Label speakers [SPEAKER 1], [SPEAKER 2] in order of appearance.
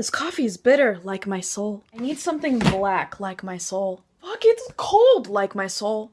[SPEAKER 1] This coffee is bitter like my soul. I need something black like my soul. Fuck, it's cold like my soul.